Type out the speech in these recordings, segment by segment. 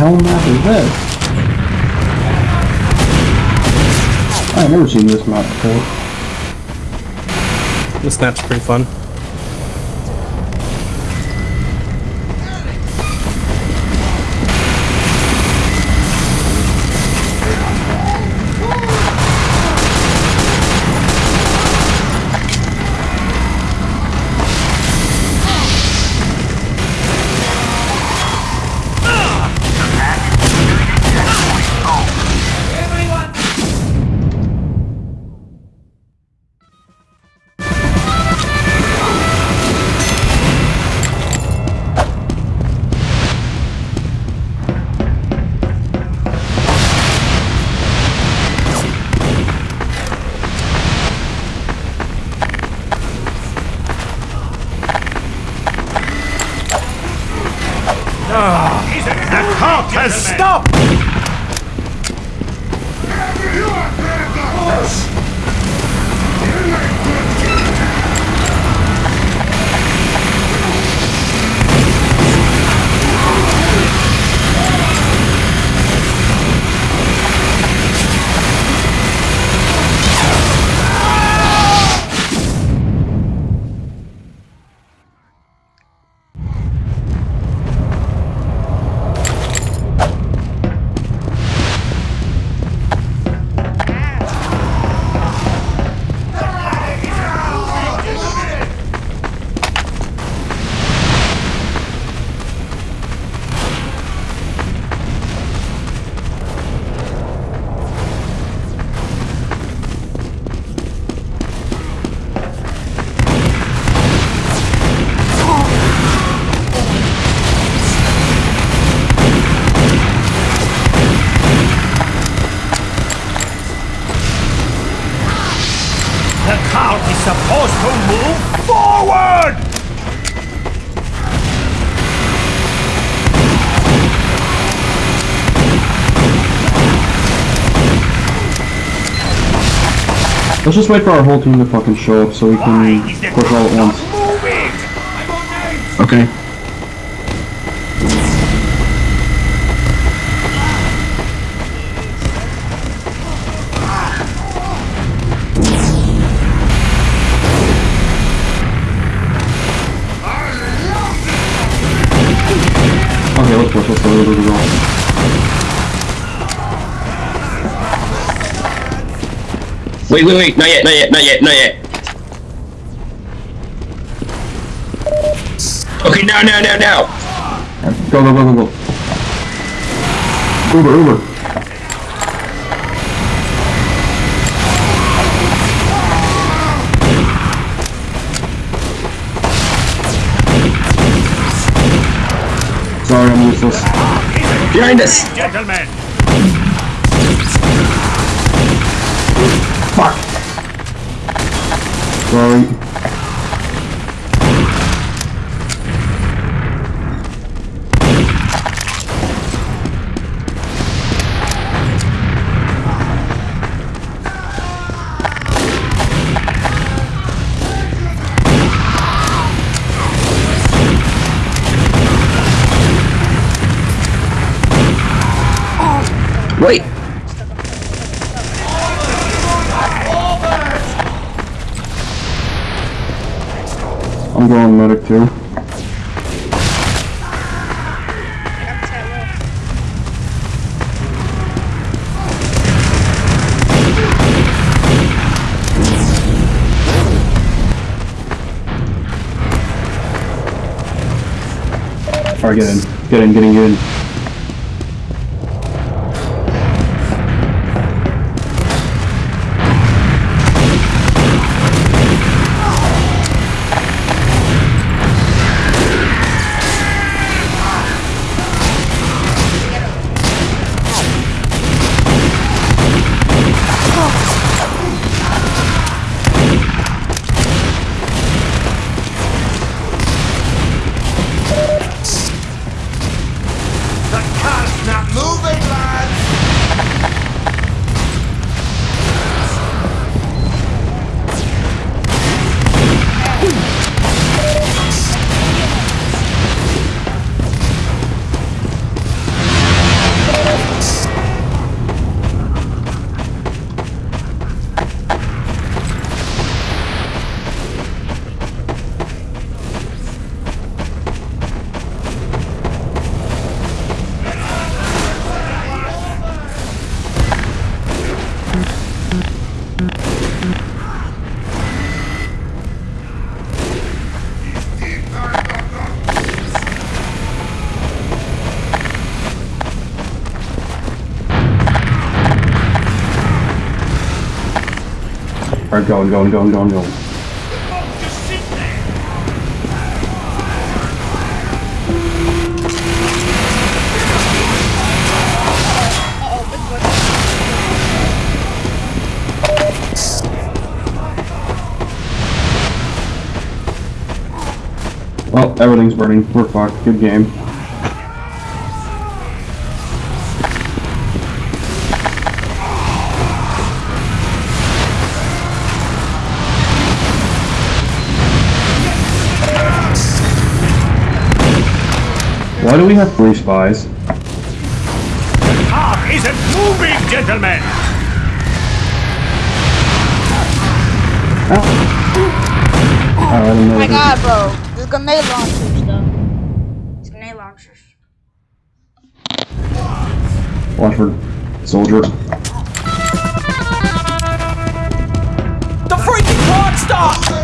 Hell map is this? I've never seen this map before. This map's pretty fun. Let's just wait for our whole team to fucking show up so we Why can push all at once. Okay. Okay, let's push, let's go, let's go, let's go. Wait, wait, wait, not yet, not yet, not yet, not yet. Okay, now, now, now, now. Go, go, go, go, go. Uber, Uber. Sorry, I'm useless. Behind us. Gentlemen, Sorry. Wait. I'm going medic too. Alright, get in. Get in, get in, get in. Alright, going, going, going, going. Uh-oh. Well, everything's burning. We're fucked. Good game. Why do we have three spies? Car isn't moving, gentlemen. Oh, I don't know. Oh my god, bro. There's grenade launchers, though. There's grenade launchers. Watch for soldier. The freaking clock stopped!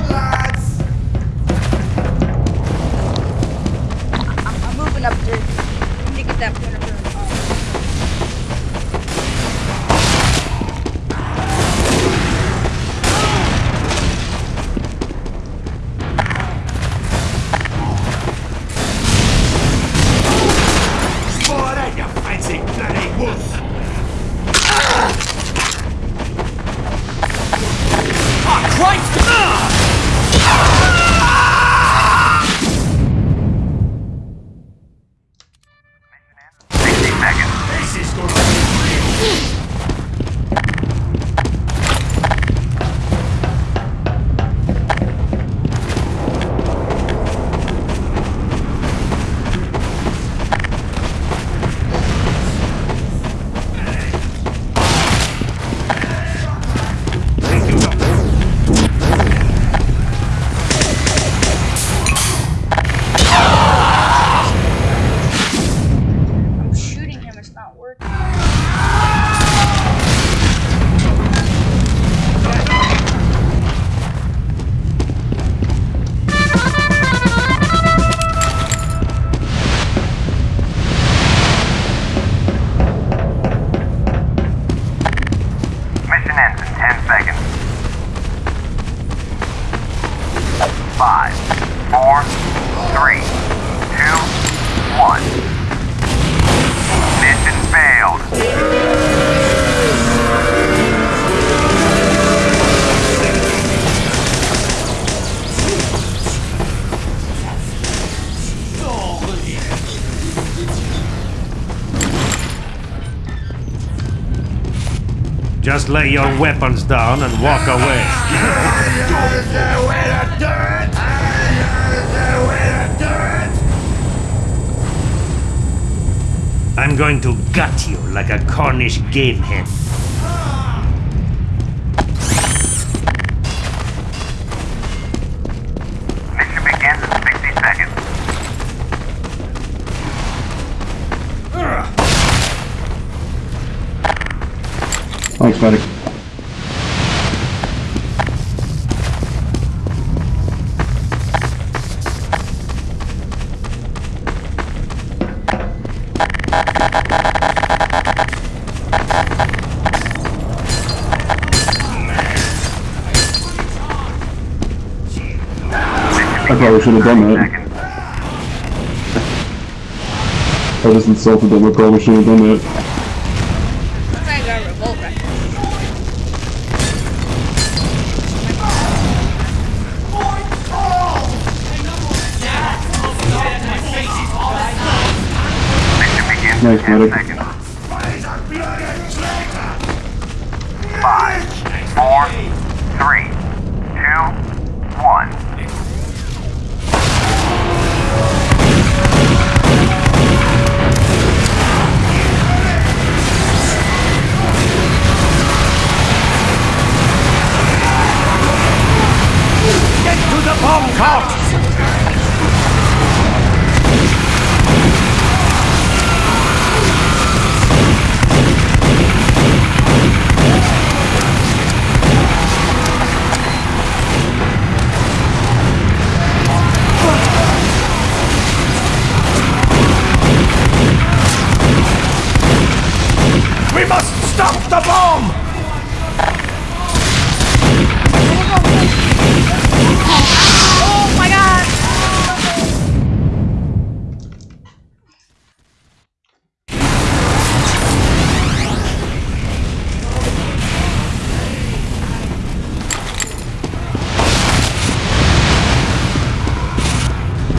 Just lay your weapons down and walk away. I'm going to gut you like a Cornish game hen. Thanks, medic. I probably should have done that. I just insulted them. I probably should have done that. Nice, in 10 medic.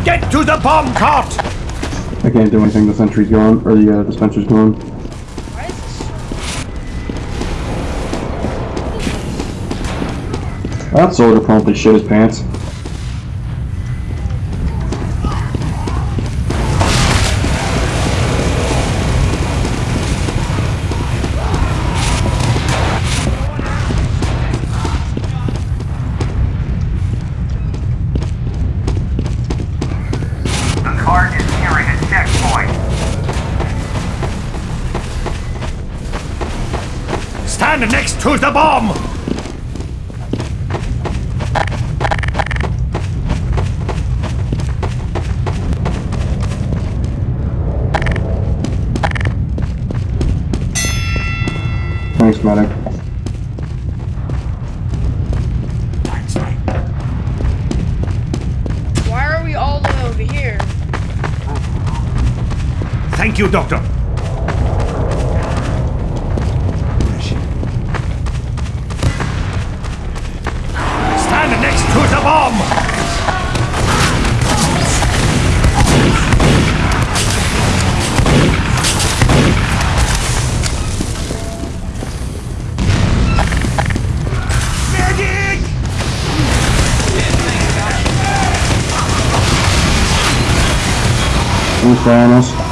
To the bomb cart! I can't do anything. The sentry's gone, or the uh, dispenser's gone. That soldier promptly shit his pants. You, Doctor. Stand next to the bomb! Medic! Who's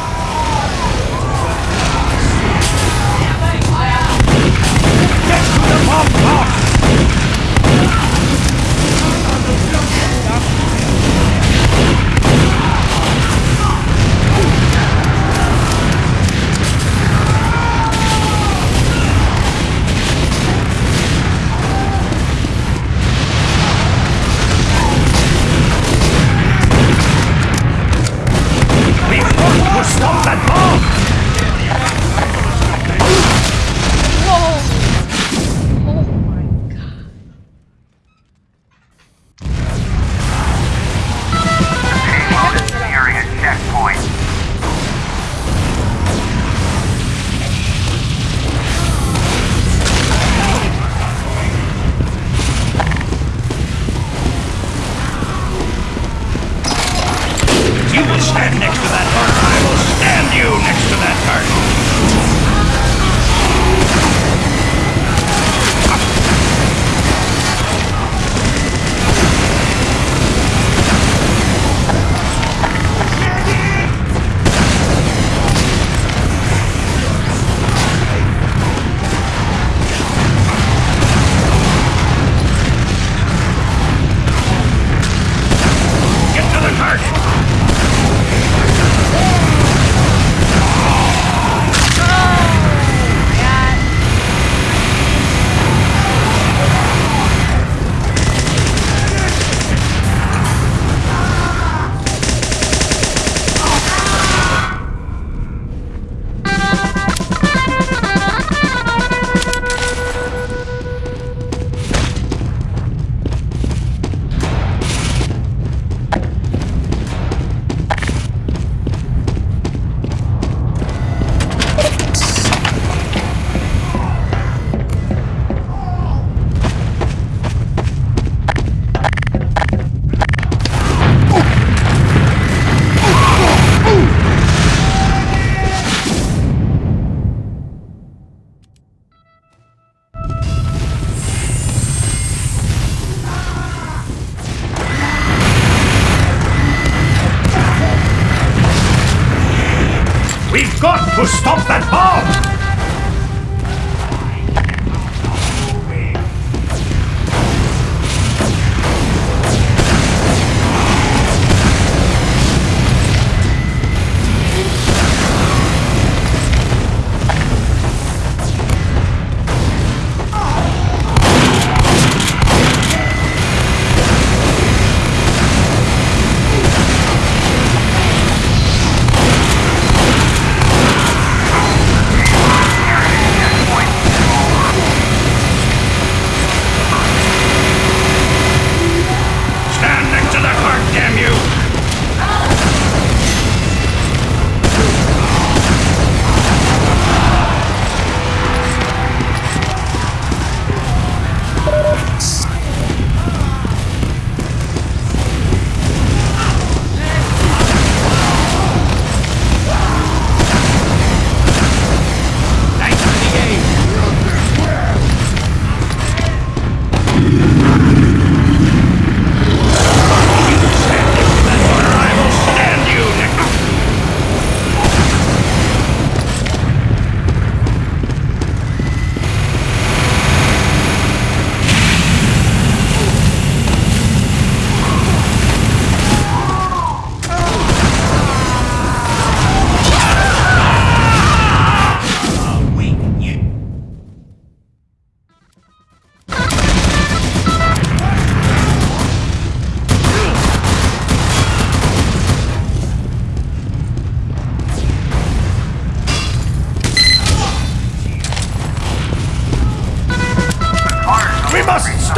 stop that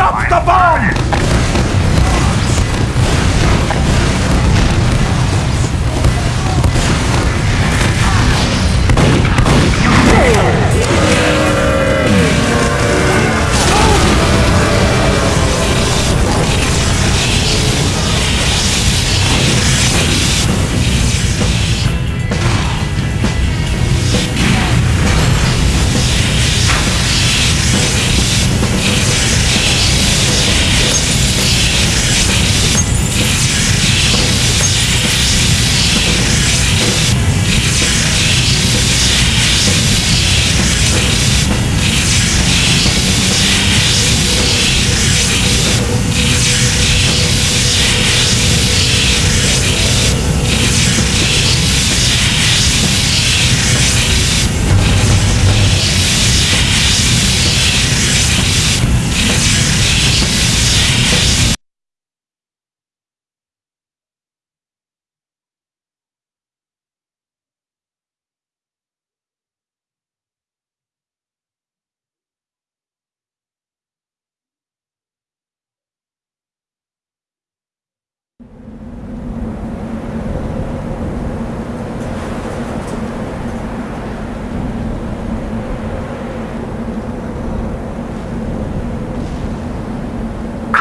bomb! must stop the bomb!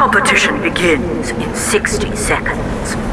Competition begins in 60 seconds.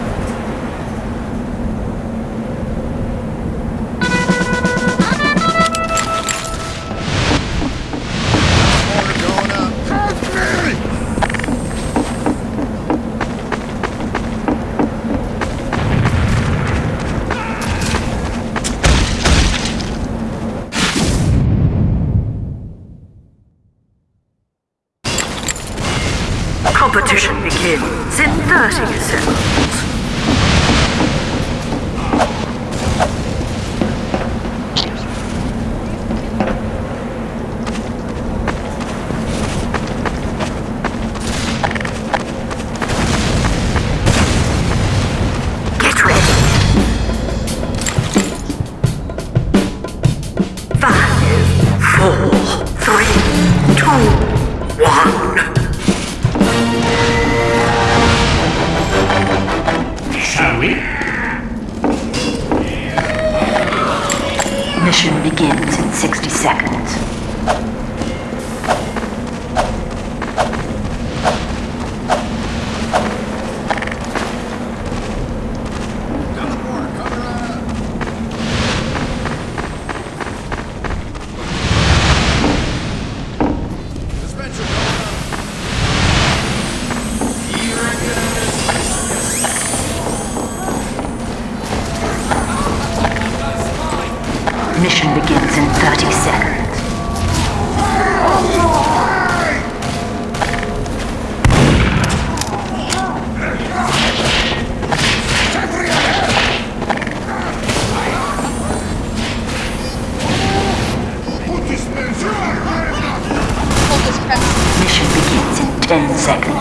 10 seconds.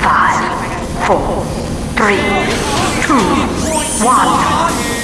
Five, four, three, two, one.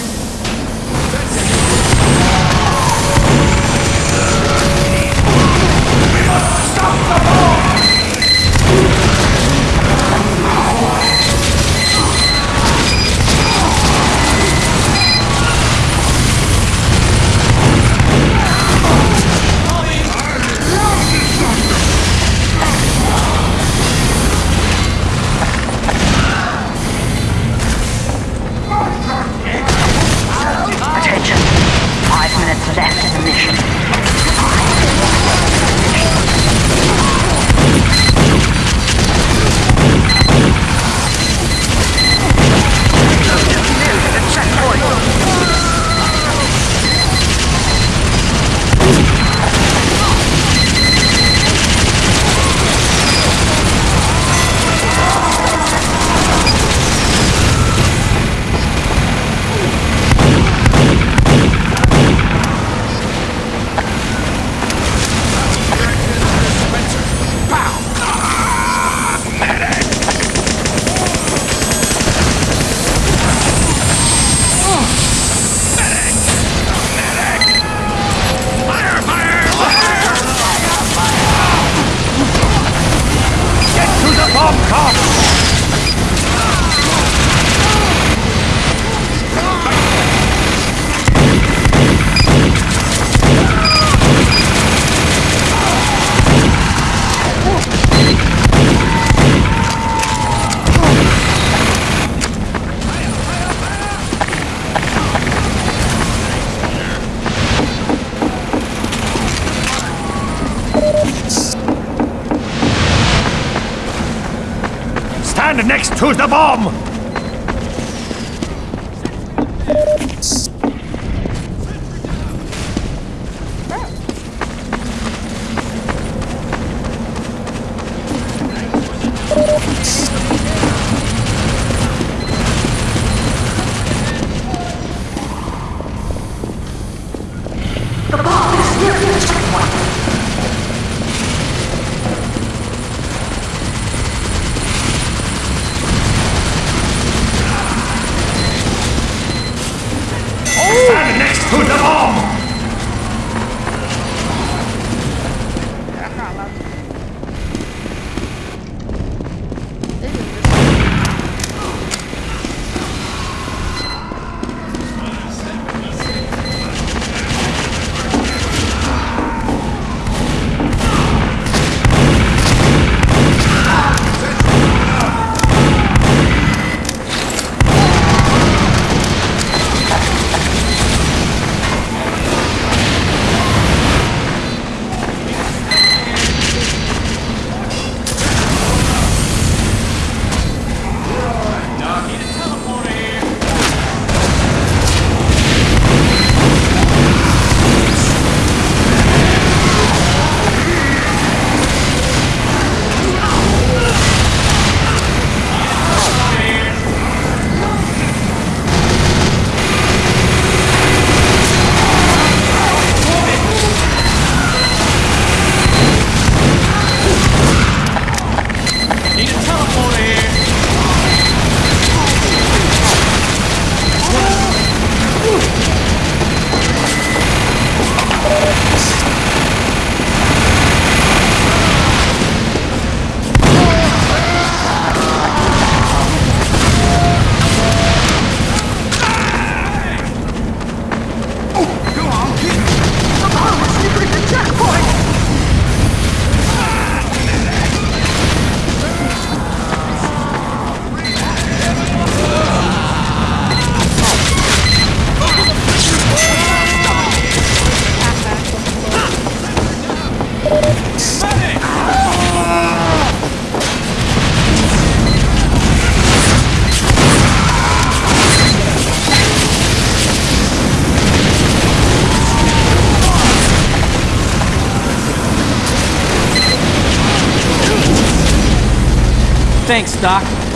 Thanks, Doc.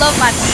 Love my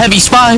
heavy spy.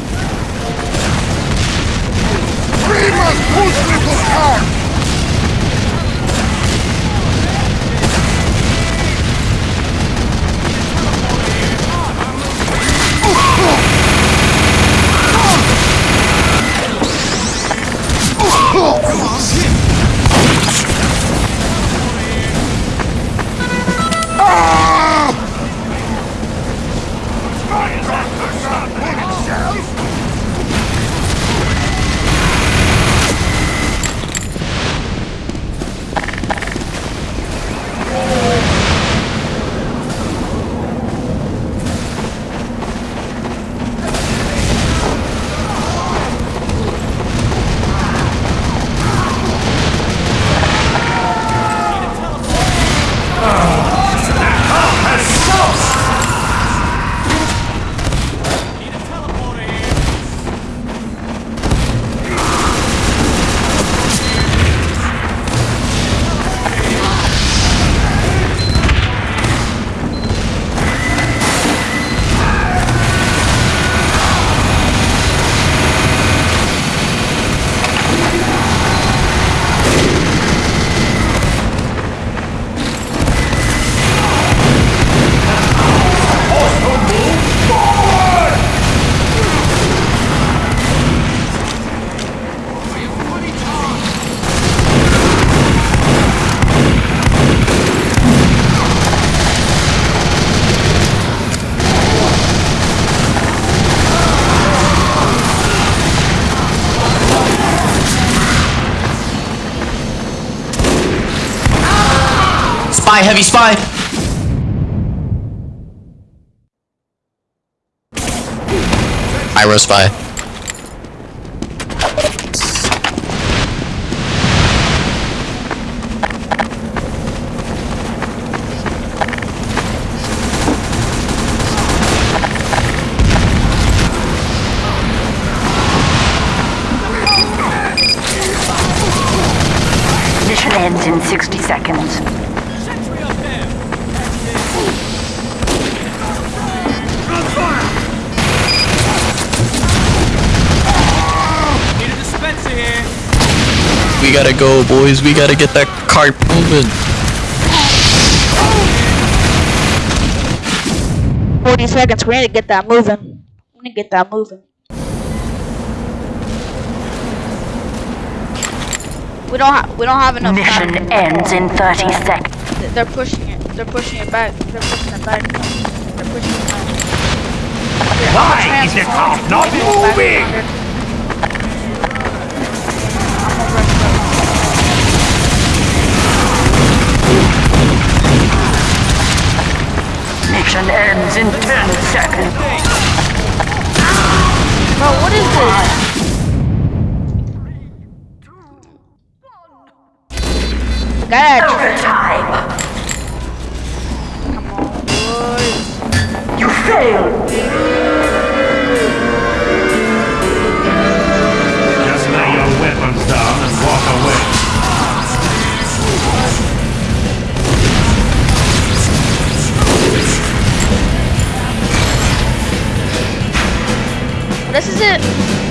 Heavy spy. Pyro spy. Boys. We gotta get that cart moving. Forty seconds. We need to get that moving. We need to get that moving. We don't have. We don't have enough time. Mission ends in 30 seconds. They're pushing it. They're pushing it back. They're pushing it back. They're pushing it back. Why is the cart not moving? Mission ends in 10 seconds. Bro, what is this? Guy Overtime. Come on, boys. You failed. This is it.